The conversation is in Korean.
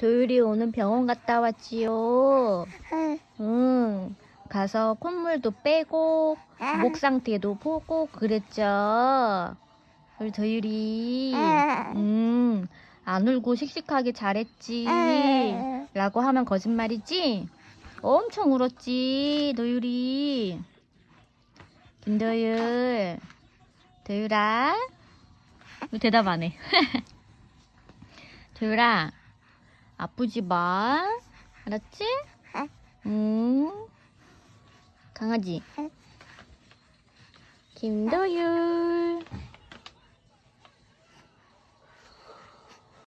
도율이 오늘 병원 갔다 왔지요. 응. 가서 콧물도 빼고 목 상태도 보고 그랬죠. 우리 도율이 음, 안 울고 씩씩하게 잘했지. 라고 하면 거짓말이지? 엄청 울었지, 도율이. 김도율. 도율아. 왜 대답 안 해? 도율아, 아프지 마. 알았지? 응. 강아지. 김도율.